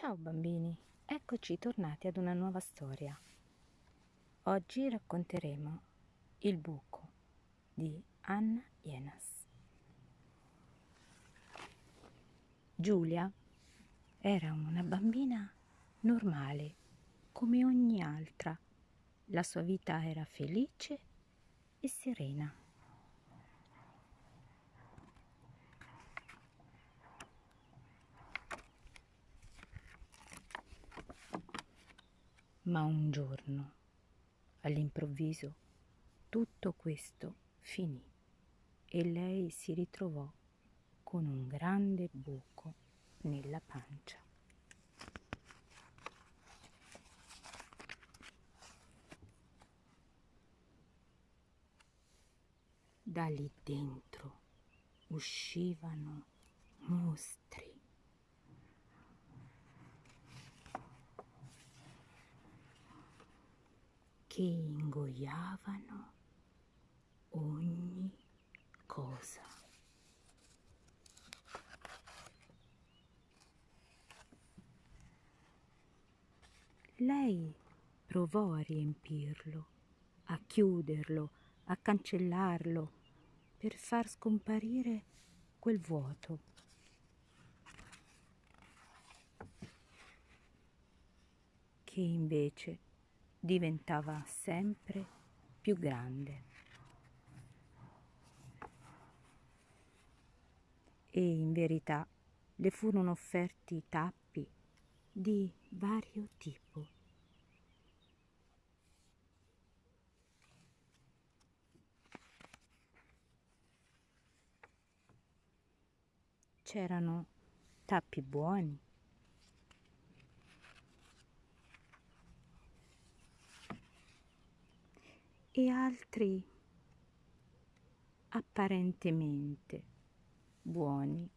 Ciao bambini, eccoci tornati ad una nuova storia. Oggi racconteremo Il buco di Anna Jenas. Giulia era una bambina normale, come ogni altra. La sua vita era felice e serena. Ma un giorno, all'improvviso, tutto questo finì e lei si ritrovò con un grande buco nella pancia. Da lì dentro uscivano mostri che ingoiavano ogni cosa. Lei provò a riempirlo, a chiuderlo, a cancellarlo per far scomparire quel vuoto. che invece diventava sempre più grande. E in verità le furono offerti tappi di vario tipo. C'erano tappi buoni, e altri apparentemente buoni.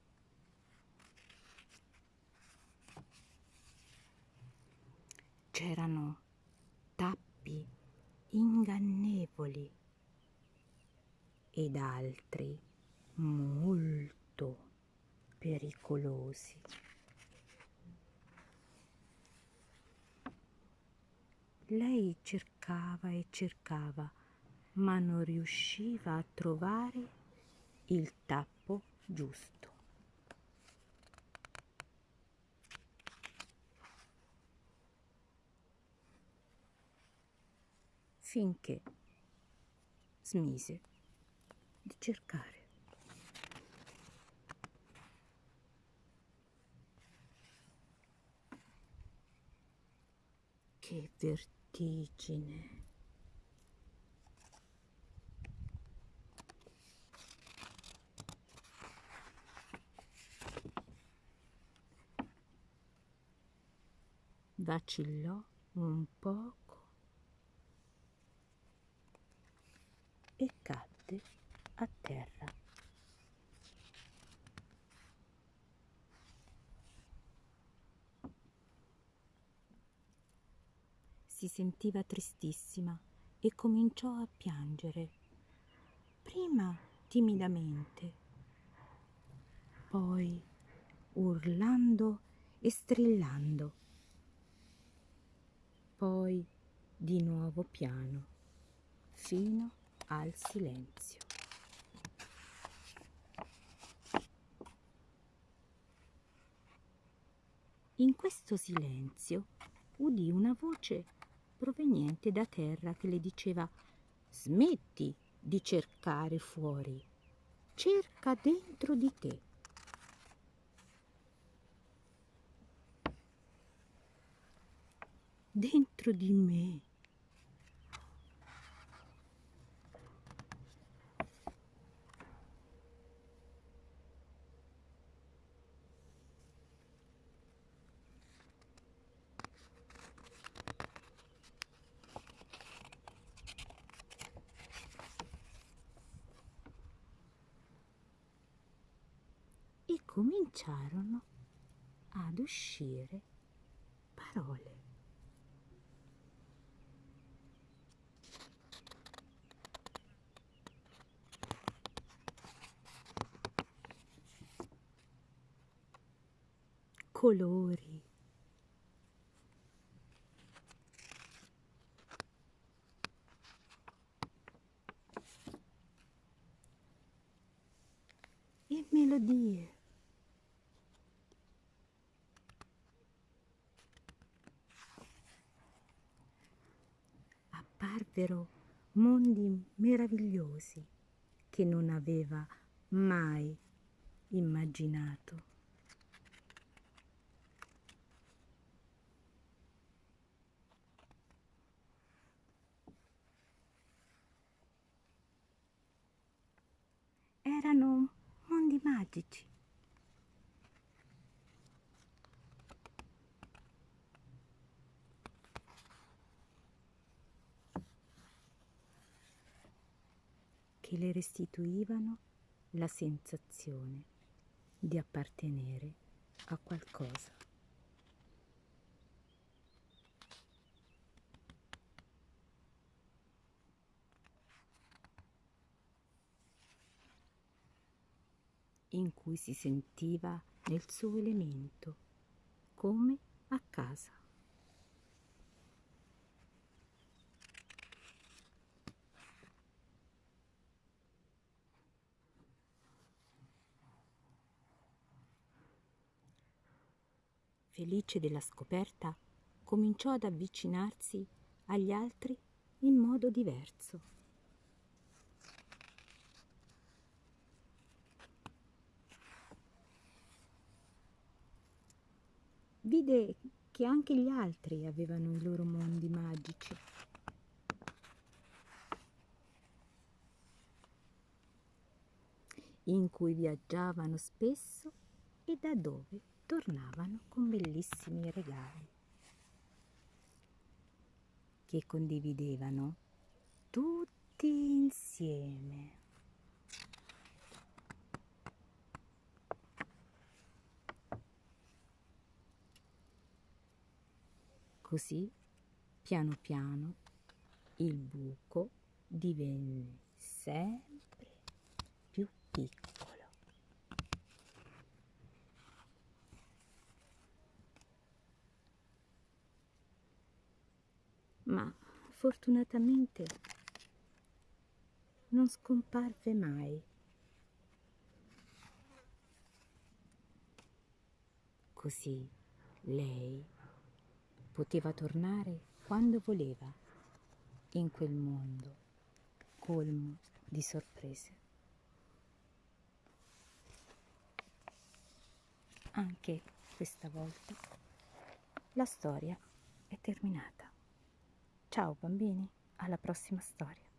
C'erano tappi ingannevoli ed altri molto pericolosi. Lei cercava e cercava, ma non riusciva a trovare il tappo giusto. Finché smise di cercare. Che vertigine vertigine. Vacillò un poco e cadde a terra. Si sentiva tristissima e cominciò a piangere. Prima timidamente, poi urlando e strillando, poi di nuovo piano, fino al silenzio. In questo silenzio udì una voce proveniente da terra che le diceva smetti di cercare fuori, cerca dentro di te. Dentro di me. cominciarono ad uscire parole. Colori. E melodie. Apparvero mondi meravigliosi che non aveva mai immaginato. Erano mondi magici. Che le restituivano la sensazione di appartenere a qualcosa. in cui si sentiva nel suo elemento, come a casa. Felice della scoperta, cominciò ad avvicinarsi agli altri in modo diverso. vide che anche gli altri avevano i loro mondi magici. in cui viaggiavano spesso e da dove tornavano con bellissimi regali che condividevano tutti insieme. Così, piano piano, il buco divenne sempre più piccolo. Ma fortunatamente non scomparve mai. Così lei poteva tornare quando voleva in quel mondo colmo di sorprese. Anche questa volta la storia è terminata. Ciao bambini, alla prossima storia.